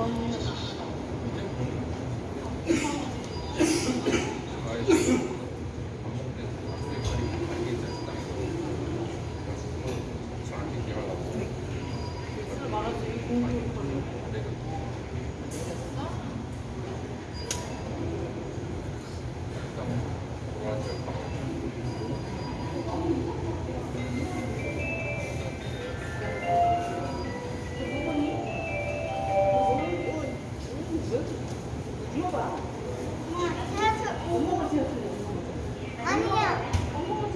술 말아주기 공부 채워봐. 채워줘. 엄마가 채워줘. 아니야. 엄마가